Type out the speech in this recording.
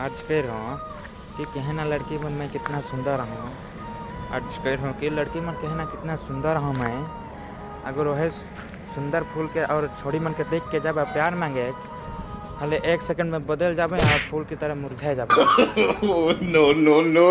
आज कह रहा हूँ कि कहना लड़की मन मैं कितना सुंदर हूँ। आज कह रहा हूँ कि लड़की मन कहना कितना सुंदर हूँ मैं। अगर वह सुंदर फूल के और छोड़ी मन के देख के जब आप प्यार मांगे हले एक सेकंड में बदल जाबे और फूल की तरह मुरझा जाबे। No no no.